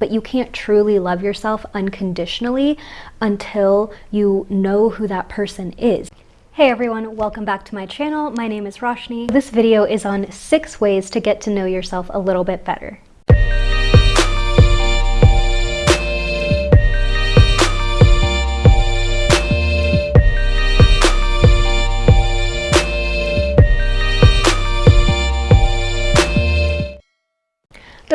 but you can't truly love yourself unconditionally until you know who that person is. Hey everyone, welcome back to my channel. My name is Roshni. This video is on six ways to get to know yourself a little bit better.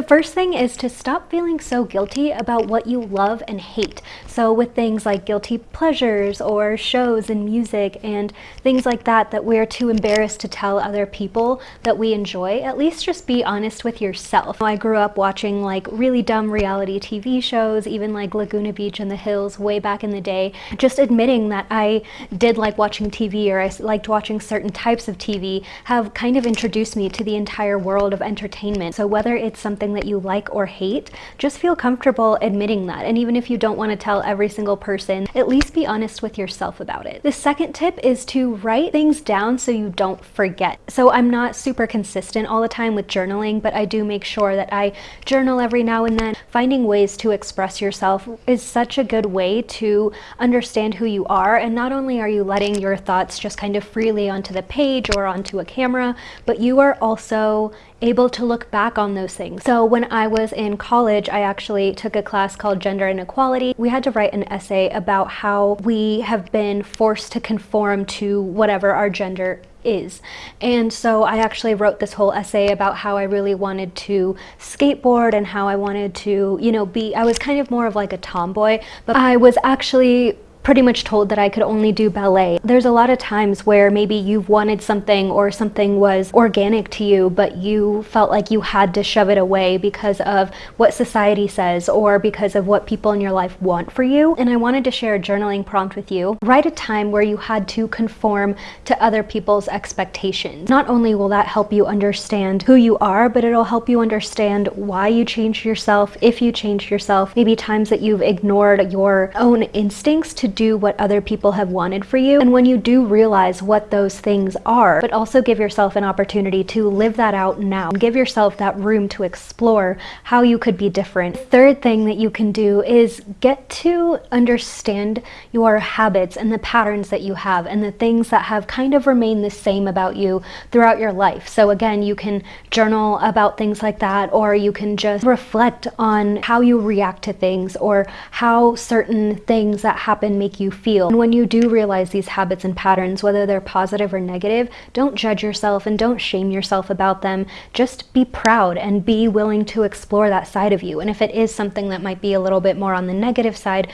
First thing is to stop feeling so guilty about what you love and hate. So with things like guilty pleasures or shows and music and things like that that we're too embarrassed to tell other people that we enjoy, at least just be honest with yourself. I grew up watching like really dumb reality TV shows, even like Laguna Beach and the Hills way back in the day. Just admitting that I did like watching TV or I liked watching certain types of TV have kind of introduced me to the entire world of entertainment. So whether it's something something that you like or hate, just feel comfortable admitting that. And even if you don't want to tell every single person, at least be honest with yourself about it. The second tip is to write things down so you don't forget. So I'm not super consistent all the time with journaling, but I do make sure that I journal every now and then. Finding ways to express yourself is such a good way to understand who you are. And not only are you letting your thoughts just kind of freely onto the page or onto a camera, but you are also able to look back on those things. So when I was in college, I actually took a class called Gender Inequality. We had to write an essay about how we have been forced to conform to whatever our gender is. And so I actually wrote this whole essay about how I really wanted to skateboard and how I wanted to, you know, be, I was kind of more of like a tomboy, but I was actually pretty much told that I could only do ballet. There's a lot of times where maybe you've wanted something or something was organic to you, but you felt like you had to shove it away because of what society says or because of what people in your life want for you. And I wanted to share a journaling prompt with you. Write a time where you had to conform to other people's expectations. Not only will that help you understand who you are, but it'll help you understand why you changed yourself, if you changed yourself, maybe times that you've ignored your own instincts to do what other people have wanted for you. And when you do realize what those things are, but also give yourself an opportunity to live that out now. Give yourself that room to explore how you could be different. Third thing that you can do is get to understand your habits and the patterns that you have and the things that have kind of remained the same about you throughout your life. So again, you can journal about things like that or you can just reflect on how you react to things or how certain things that happen make you feel. And when you do realize these habits and patterns, whether they're positive or negative, don't judge yourself and don't shame yourself about them. Just be proud and be willing to explore that side of you. And if it is something that might be a little bit more on the negative side,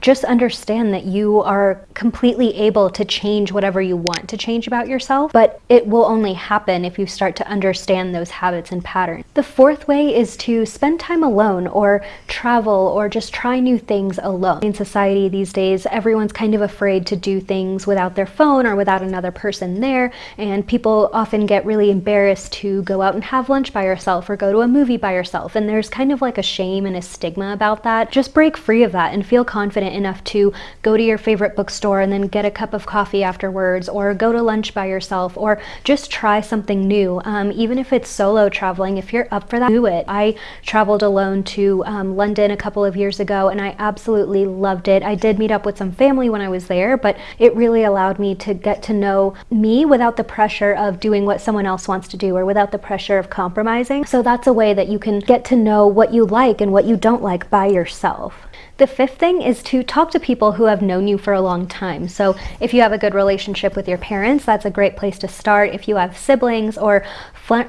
just understand that you are completely able to change whatever you want to change about yourself, but it will only happen if you start to understand those habits and patterns. The fourth way is to spend time alone or travel or just try new things alone. In society these days, everyone's kind of afraid to do things without their phone or without another person there, and people often get really embarrassed to go out and have lunch by yourself or go to a movie by yourself, and there's kind of like a shame and a stigma about that. Just break free of that and feel confident enough to go to your favorite bookstore and then get a cup of coffee afterwards or go to lunch by yourself or just try something new. Um, even if it's solo traveling, if you're up for that, do it. I traveled alone to um, London a couple of years ago and I absolutely loved it. I did meet up with some family when I was there, but it really allowed me to get to know me without the pressure of doing what someone else wants to do or without the pressure of compromising. So that's a way that you can get to know what you like and what you don't like by yourself. The fifth thing is to talk to people who have known you for a long time. So if you have a good relationship with your parents, that's a great place to start. If you have siblings or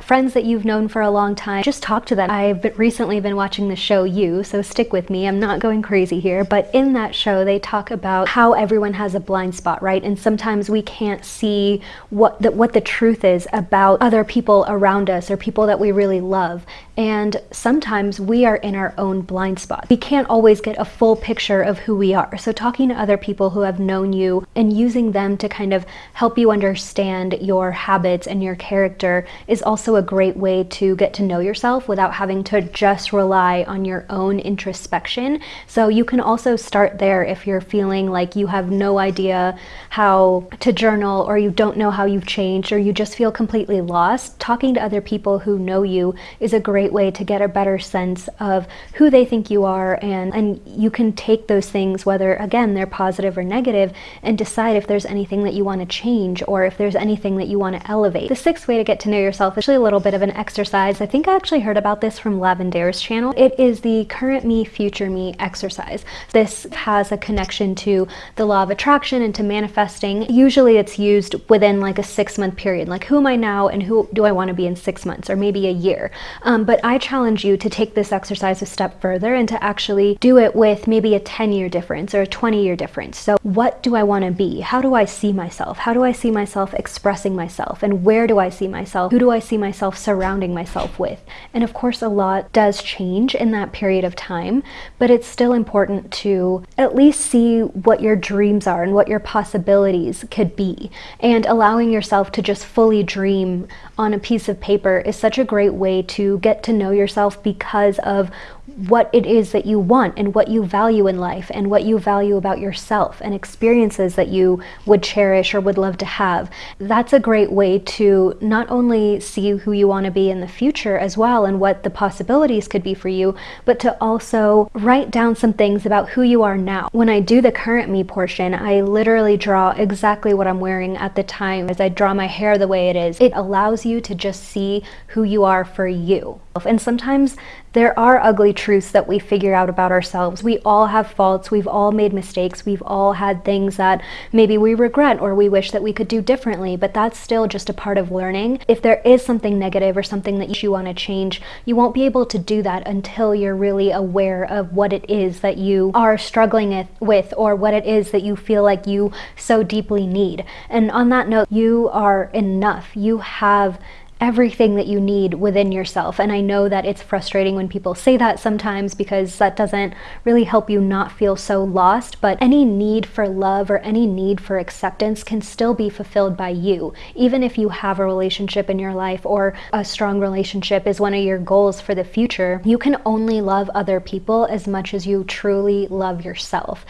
friends that you've known for a long time, just talk to them. I've recently been watching the show You, so stick with me. I'm not going crazy here, but in that show, they talk about how everyone has a blind spot, right? And sometimes we can't see what the, what the truth is about other people around us or people that we really love. And sometimes we are in our own blind spot. We can't always get a full picture of who we are. So talking to other people who have known you and using them to kind of help you understand your habits and your character is also a great way to get to know yourself without having to just rely on your own introspection. So you can also start there if you're feeling like you have no idea how to journal or you don't know how you've changed or you just feel completely lost. Talking to other people who know you is a great way to get a better sense of who they think you are and, and you can take those things, whether again they're positive or negative, and decide if there's anything that you want to change or if there's anything that you want to elevate. The sixth way to get to know yourself is actually a little bit of an exercise. I think I actually heard about this from Lavendaire's channel. It is the current me, future me exercise. This has a connection to the law of attraction and to manifesting. Usually it's used within like a six month period. Like who am I now and who do I want to be in six months or maybe a year? Um, but I challenge you to take this exercise a step further and to actually do it with maybe a 10 year difference or a 20 year difference. So what do I want to be? How do I see myself? How do I see myself expressing myself? And where do I see myself? Who do I see myself surrounding myself with? And of course, a lot does change in that period of time, but it's still important to at least see what your dreams are and what your possibilities could be. And allowing yourself to just fully dream on a piece of paper is such a great way to get to know yourself because of what it is that you want and what you value in life and what you value about yourself and experiences that you would cherish or would love to have. That's a great way to not only see who you want to be in the future as well and what the possibilities could be for you, but to also write down some things about who you are now. When I do the current me portion, I literally draw exactly what I'm wearing at the time as I draw my hair the way it is. It allows you to just see who you are for you. And sometimes there are ugly truths that we figure out about ourselves. We all have faults. We've all made mistakes. We've all had things that maybe we regret or we wish that we could do differently, but that's still just a part of learning. If there is something negative or something that you want to change, you won't be able to do that until you're really aware of what it is that you are struggling with or what it is that you feel like you so deeply need. And on that note, you are enough. You have everything that you need within yourself. And I know that it's frustrating when people say that sometimes because that doesn't really help you not feel so lost. But any need for love or any need for acceptance can still be fulfilled by you. Even if you have a relationship in your life or a strong relationship is one of your goals for the future, you can only love other people as much as you truly love yourself.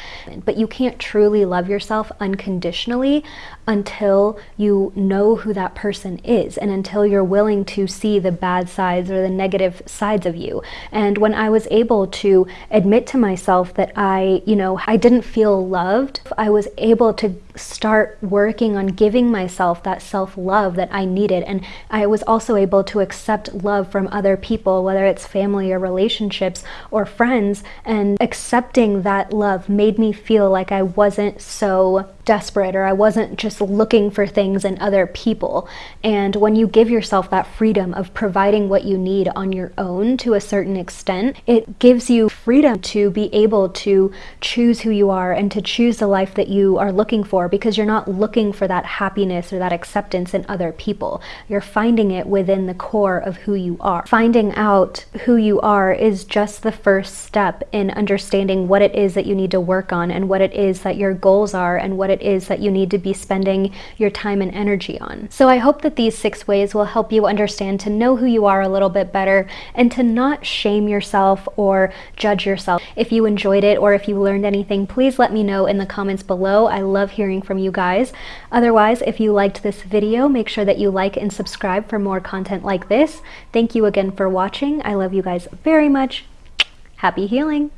But you can't truly love yourself unconditionally until you know who that person is and until you're willing to see the bad sides or the negative sides of you. And when I was able to admit to myself that I, you know, I didn't feel loved, I was able to start working on giving myself that self-love that I needed. And I was also able to accept love from other people, whether it's family or relationships or friends. And accepting that love made me feel like I wasn't so desperate or I wasn't just looking for things in other people. And when you give yourself that freedom of providing what you need on your own to a certain extent, it gives you freedom to be able to choose who you are and to choose the life that you are looking for because you're not looking for that happiness or that acceptance in other people. You're finding it within the core of who you are. Finding out who you are is just the first step in understanding what it is that you need to work on and what it is that your goals are and what it is that you need to be spending your time and energy on. So I hope that these six ways will help you understand to know who you are a little bit better and to not shame yourself or judge yourself. If you enjoyed it or if you learned anything, please let me know in the comments below. I love hearing from you guys. Otherwise, if you liked this video, make sure that you like and subscribe for more content like this. Thank you again for watching. I love you guys very much. Happy healing!